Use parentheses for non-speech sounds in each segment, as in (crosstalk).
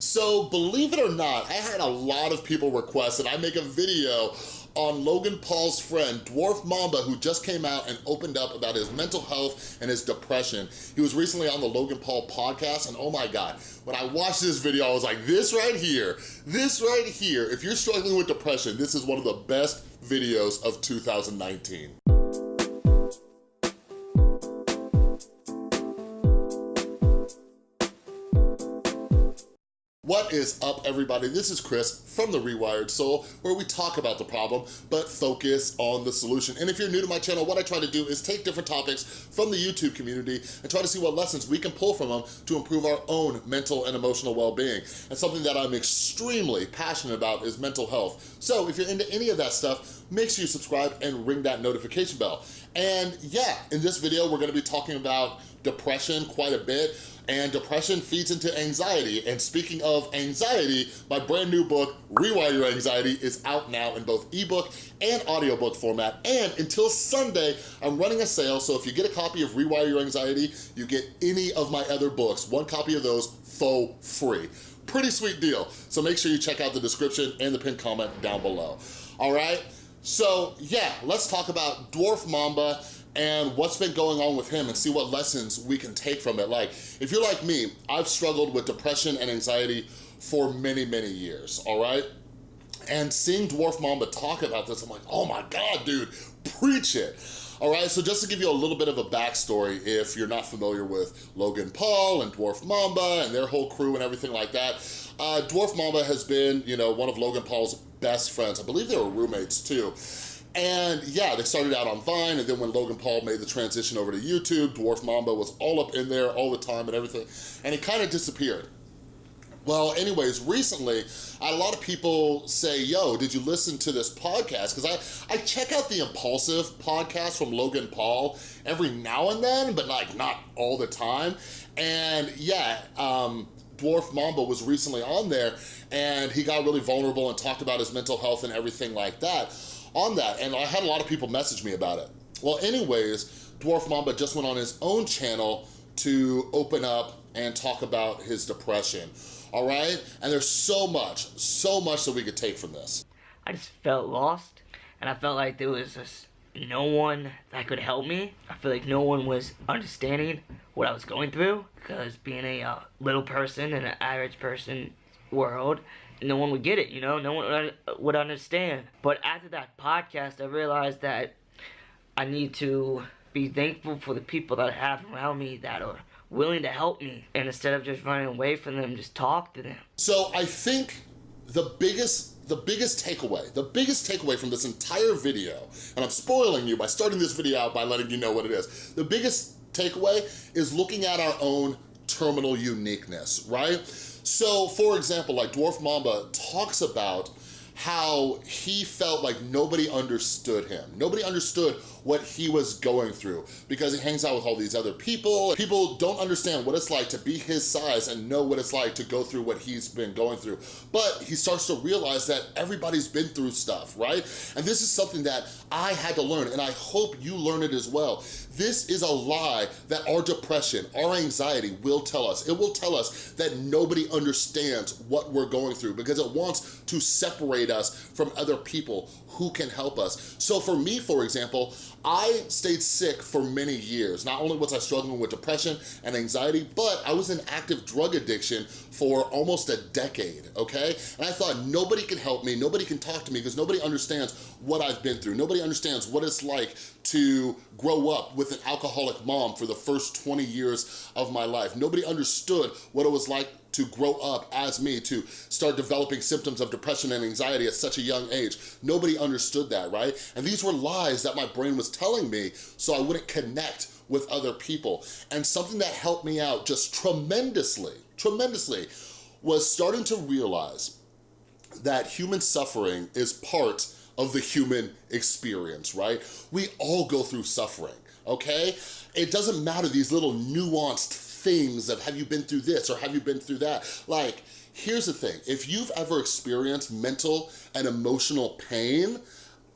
So believe it or not, I had a lot of people request that I make a video on Logan Paul's friend, Dwarf Mamba, who just came out and opened up about his mental health and his depression. He was recently on the Logan Paul podcast, and oh my God, when I watched this video, I was like, this right here, this right here, if you're struggling with depression, this is one of the best videos of 2019. What is up, everybody? This is Chris from The Rewired Soul, where we talk about the problem, but focus on the solution. And if you're new to my channel, what I try to do is take different topics from the YouTube community and try to see what lessons we can pull from them to improve our own mental and emotional well-being. And something that I'm extremely passionate about is mental health. So if you're into any of that stuff, make sure you subscribe and ring that notification bell. And yeah, in this video, we're gonna be talking about depression quite a bit and depression feeds into anxiety. And speaking of anxiety, my brand new book, Rewire Your Anxiety, is out now in both ebook and audiobook format. And until Sunday, I'm running a sale, so if you get a copy of Rewire Your Anxiety, you get any of my other books, one copy of those for free. Pretty sweet deal. So make sure you check out the description and the pinned comment down below. All right? So yeah, let's talk about Dwarf Mamba and what's been going on with him and see what lessons we can take from it. Like, if you're like me, I've struggled with depression and anxiety for many, many years, all right? And seeing Dwarf Mamba talk about this, I'm like, oh my God, dude, preach it. All right, so just to give you a little bit of a backstory, if you're not familiar with Logan Paul and Dwarf Mamba and their whole crew and everything like that, uh, Dwarf Mamba has been, you know, one of Logan Paul's best friends. I believe they were roommates too. And yeah, they started out on Vine, and then when Logan Paul made the transition over to YouTube, Dwarf Mamba was all up in there all the time and everything, and he kind of disappeared. Well, anyways, recently, a lot of people say, yo, did you listen to this podcast? Because I, I check out the Impulsive podcast from Logan Paul every now and then, but like not all the time. And yeah, um, Dwarf Mamba was recently on there and he got really vulnerable and talked about his mental health and everything like that on that, and I had a lot of people message me about it. Well, anyways, Dwarf Mamba just went on his own channel to open up and talk about his depression, all right? And there's so much, so much that we could take from this. I just felt lost, and I felt like there was just no one that could help me. I feel like no one was understanding what I was going through, because being a uh, little person in an average person world, no one would get it, you know, no one uh, would understand. But after that podcast, I realized that I need to be thankful for the people that I have around me that are willing to help me. And instead of just running away from them, just talk to them. So I think the biggest the biggest takeaway, the biggest takeaway from this entire video, and I'm spoiling you by starting this video out by letting you know what it is. The biggest takeaway is looking at our own terminal uniqueness, right? So for example, like Dwarf Mamba talks about how he felt like nobody understood him. Nobody understood what he was going through because he hangs out with all these other people. People don't understand what it's like to be his size and know what it's like to go through what he's been going through. But he starts to realize that everybody's been through stuff, right? And this is something that I had to learn and I hope you learn it as well. This is a lie that our depression, our anxiety will tell us. It will tell us that nobody understands what we're going through because it wants to separate us from other people who can help us. So for me, for example, I stayed sick for many years. Not only was I struggling with depression and anxiety, but I was in active drug addiction for almost a decade, okay? And I thought nobody can help me, nobody can talk to me because nobody understands what I've been through. Nobody understands what it's like to grow up with an alcoholic mom for the first 20 years of my life. Nobody understood what it was like to grow up as me, to start developing symptoms of depression and anxiety at such a young age. Nobody understood that, right? And these were lies that my brain was telling me so I wouldn't connect with other people. And something that helped me out just tremendously, tremendously, was starting to realize that human suffering is part of the human experience, right? We all go through suffering, okay? It doesn't matter these little nuanced things of have you been through this or have you been through that? Like, here's the thing, if you've ever experienced mental and emotional pain,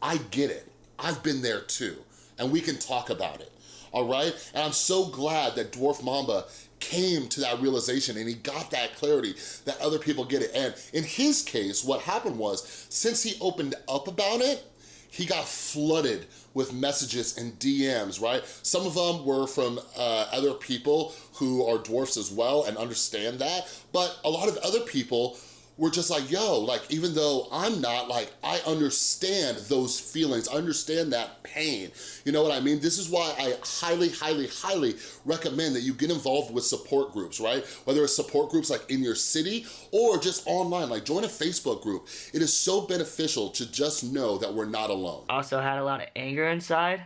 I get it. I've been there too, and we can talk about it, all right? And I'm so glad that Dwarf Mamba came to that realization and he got that clarity that other people get it. And in his case, what happened was, since he opened up about it, he got flooded with messages and DMs, right? Some of them were from uh, other people who are dwarfs as well and understand that, but a lot of other people we're just like, yo, like, even though I'm not, like, I understand those feelings, I understand that pain. You know what I mean? This is why I highly, highly, highly recommend that you get involved with support groups, right? Whether it's support groups like in your city or just online, like join a Facebook group. It is so beneficial to just know that we're not alone. Also had a lot of anger inside.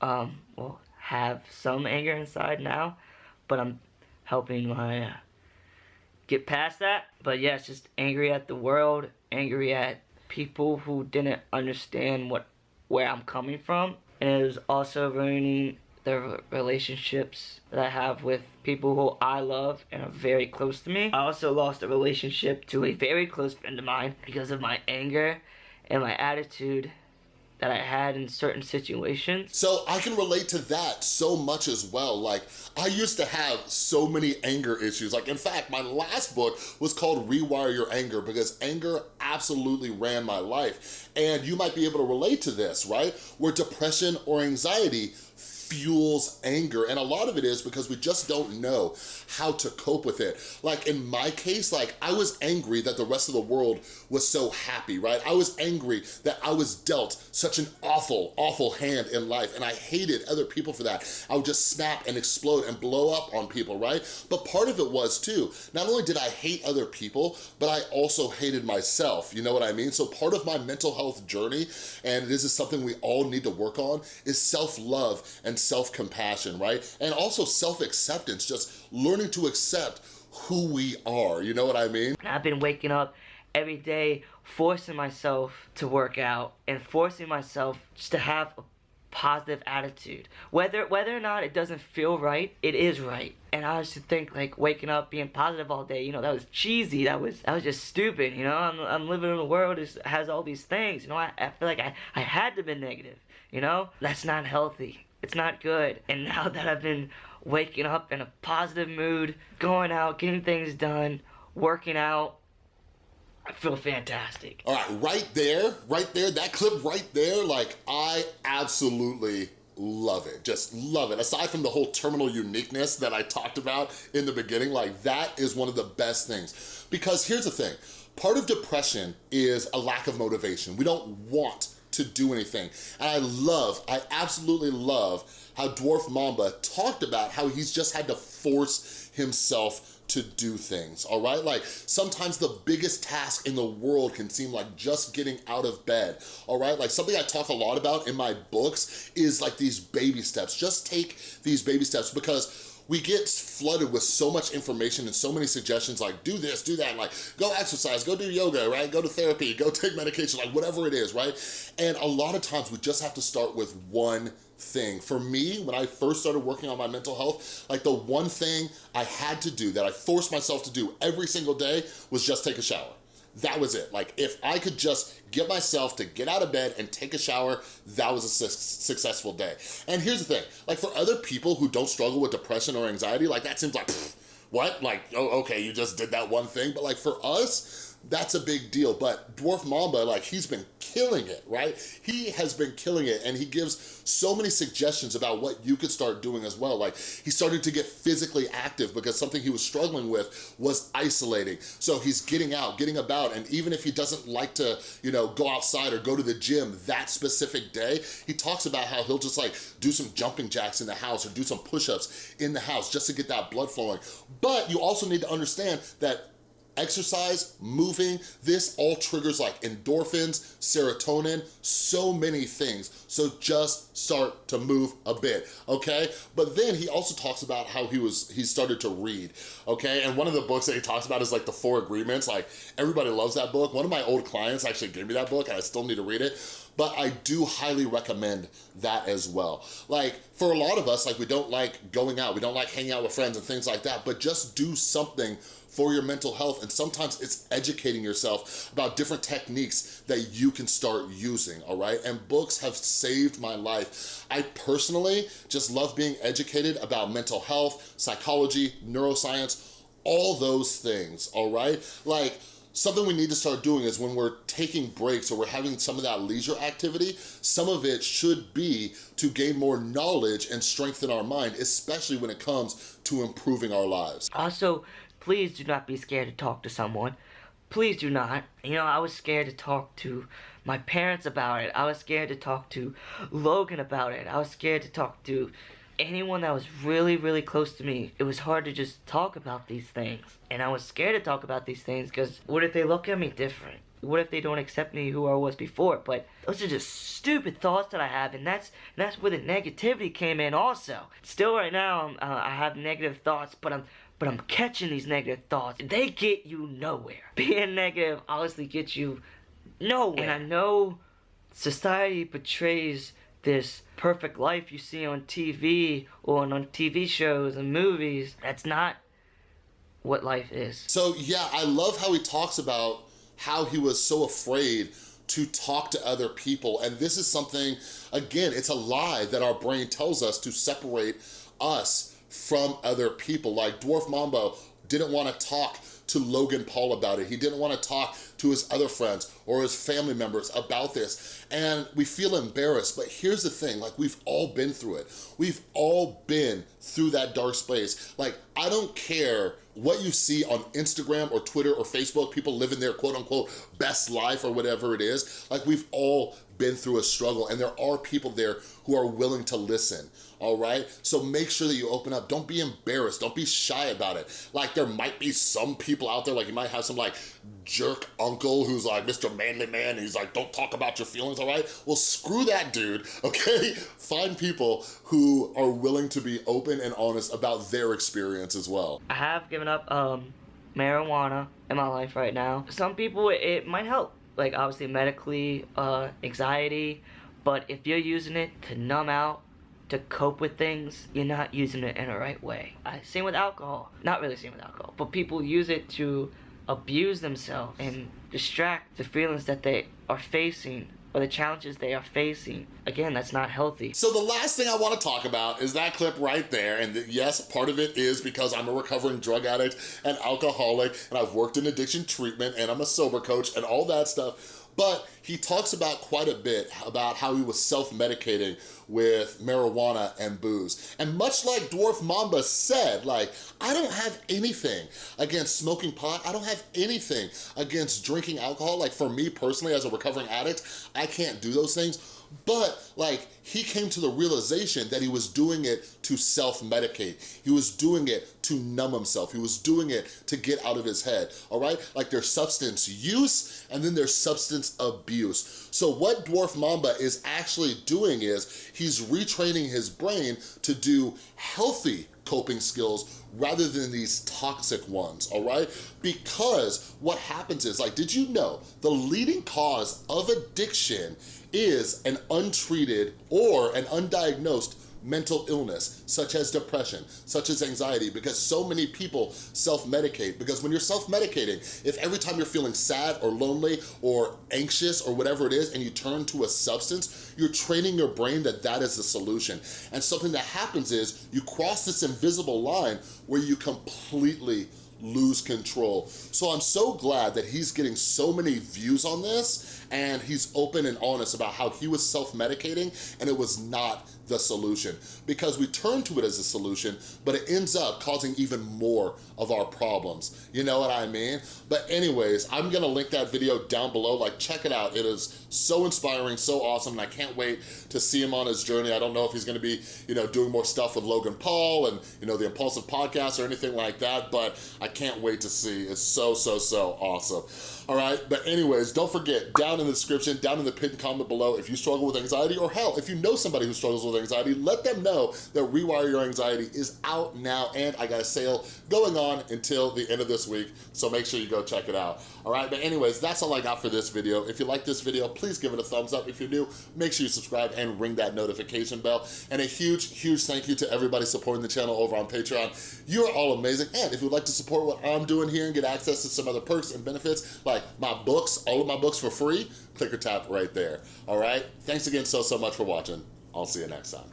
Um, well, have some anger inside now, but I'm helping my uh, get past that. But yeah, it's just angry at the world, angry at people who didn't understand what where I'm coming from. And it was also ruining the relationships that I have with people who I love and are very close to me. I also lost a relationship to a very close friend of mine because of my anger and my attitude that I had in certain situations. So I can relate to that so much as well. Like, I used to have so many anger issues. Like, in fact, my last book was called Rewire Your Anger because anger absolutely ran my life. And you might be able to relate to this, right? Where depression or anxiety fuels anger. And a lot of it is because we just don't know how to cope with it. Like in my case, like I was angry that the rest of the world was so happy, right? I was angry that I was dealt such an awful, awful hand in life and I hated other people for that. I would just snap and explode and blow up on people, right? But part of it was too, not only did I hate other people, but I also hated myself, you know what I mean? So part of my mental health journey, and this is something we all need to work on, is self-love and self-compassion, right? And also self-acceptance, just learning to accept who we are, you know what I mean? I've been waking up every day forcing myself to work out and forcing myself just to have a positive attitude. Whether whether or not it doesn't feel right, it is right. And I used to think like waking up being positive all day, you know, that was cheesy. That was that was just stupid, you know. I'm, I'm living in a world that has all these things, you know. I, I feel like I, I had to be negative, you know. That's not healthy. It's not good. And (laughs) now that I've been waking up in a positive mood, going out, getting things done, working out, I feel fantastic. All right, right there, right there, that clip right there, like I absolutely love it, just love it. Aside from the whole terminal uniqueness that I talked about in the beginning, like that is one of the best things. Because here's the thing, part of depression is a lack of motivation. We don't want to do anything. And I love, I absolutely love how Dwarf Mamba talked about how he's just had to force himself to do things, all right? Like sometimes the biggest task in the world can seem like just getting out of bed, all right? Like something I talk a lot about in my books is like these baby steps. Just take these baby steps because we get flooded with so much information and so many suggestions like do this, do that, like go exercise, go do yoga, right? Go to therapy, go (laughs) take medication, like whatever it is, right? And a lot of times we just have to start with one thing. For me, when I first started working on my mental health, like the one thing I had to do that I forced myself to do every single day was just take a shower. That was it. Like if I could just get myself to get out of bed and take a shower, that was a su successful day. And here's the thing, like for other people who don't struggle with depression or anxiety, like that seems like, what? Like, oh, okay, you just did that one thing. But like for us, that's a big deal. But Dwarf Mamba, like he's been killing it, right? He has been killing it and he gives so many suggestions about what you could start doing as well. Like he started to get physically active because something he was struggling with was isolating. So he's getting out, getting about, and even if he doesn't like to, you know, go outside or go to the gym that specific day, he talks about how he'll just like do some jumping jacks in the house or do some push-ups in the house just to get that blood flowing. But you also need to understand that exercise, moving, this all triggers like endorphins, serotonin, so many things. So just start to move a bit, okay? But then he also talks about how he was, he started to read, okay? And one of the books that he talks about is like the Four Agreements. Like everybody loves that book. One of my old clients actually gave me that book and I still need to read it but I do highly recommend that as well. Like, for a lot of us, like, we don't like going out, we don't like hanging out with friends and things like that, but just do something for your mental health. And sometimes it's educating yourself about different techniques that you can start using, all right? And books have saved my life. I personally just love being educated about mental health, psychology, neuroscience, all those things, all right? Like, something we need to start doing is when we're taking breaks or we're having some of that leisure activity, some of it should be to gain more knowledge and strengthen our mind, especially when it comes to improving our lives. Also, please do not be scared to talk to someone. Please do not. You know, I was scared to talk to my parents about it. I was scared to talk to Logan about it. I was scared to talk to anyone that was really, really close to me, it was hard to just talk about these things. And I was scared to talk about these things because what if they look at me different? What if they don't accept me who I was before? But those are just stupid thoughts that I have, and that's that's where the negativity came in. Also, still right now, uh, I have negative thoughts, but I'm but I'm catching these negative thoughts. They get you nowhere. (laughs) Being negative honestly gets you nowhere. And I know society portrays this perfect life you see on TV or on TV shows and movies. That's not what life is. So yeah, I love how he talks about how he was so afraid to talk to other people. And this is something, again, it's a lie that our brain tells us to separate us from other people. Like Dwarf Mamba didn't wanna talk to Logan Paul about it. He didn't wanna talk to his other friends or his family members about this. And we feel embarrassed, but here's the thing, like we've all been through it. We've all been through that dark space. Like, I don't care what you see on Instagram or Twitter or Facebook, people living their quote unquote best life or whatever it is. Like we've all been through a struggle and there are people there who are willing to listen all right? So make sure that you open up. Don't be embarrassed. Don't be shy about it. Like there might be some people out there, like you might have some like jerk uncle who's like Mr. Manly Man he's like, don't talk about your feelings, all right? Well, screw that dude, (laughs) okay? Find people who are willing to be open and honest about their experience as well. I have given up um, marijuana in my life right now. Some people, it might help. Like obviously medically, uh, anxiety, but if you're using it to numb out to cope with things, you're not using it in the right way. Uh, same with alcohol. Not really same with alcohol, but people use it to abuse themselves and distract the feelings that they are facing or the challenges they are facing. Again, that's not healthy. So the last thing I wanna talk about is that clip right there. And yes, part of it is because I'm a recovering drug addict and alcoholic and I've worked in addiction treatment and I'm a sober coach and all that stuff but he talks about quite a bit about how he was self-medicating with marijuana and booze. And much like Dwarf Mamba said, like, I don't have anything against smoking pot. I don't have anything against drinking alcohol. Like for me personally, as a recovering addict, I can't do those things. But like he came to the realization that he was doing it to self-medicate. He was doing it to numb himself. He was doing it to get out of his head, all right? Like there's substance use and then there's substance abuse. So what Dwarf Mamba is actually doing is he's retraining his brain to do healthy coping skills rather than these toxic ones, all right? Because what happens is, like, did you know the leading cause of addiction is an untreated or an undiagnosed mental illness, such as depression, such as anxiety, because so many people self-medicate. Because when you're self-medicating, if every time you're feeling sad or lonely or anxious or whatever it is, and you turn to a substance, you're training your brain that that is the solution. And something that happens is you cross this invisible line where you completely lose control. So I'm so glad that he's getting so many views on this and he's open and honest about how he was self-medicating and it was not the solution because we turn to it as a solution, but it ends up causing even more of our problems. You know what I mean? But anyways, I'm gonna link that video down below. Like, check it out. It is so inspiring, so awesome, and I can't wait to see him on his journey. I don't know if he's gonna be, you know, doing more stuff with Logan Paul and, you know, the Impulsive Podcast or anything like that, but I can't wait to see. It's so, so, so awesome. All right, but anyways, don't forget, down in the description, down in the pinned comment below, if you struggle with anxiety or hell, if you know somebody who struggles with anxiety, let them know that Rewire Your Anxiety is out now and I got a sale going on until the end of this week, so make sure you go check it out. All right, but anyways, that's all I got for this video. If you like this video, please give it a thumbs up. If you're new, make sure you subscribe and ring that notification bell. And a huge, huge thank you to everybody supporting the channel over on Patreon. You're all amazing. And if you'd like to support what I'm doing here and get access to some other perks and benefits, like my books, all of my books for free, click or tap right there. All right, thanks again so, so much for watching. I'll see you next time.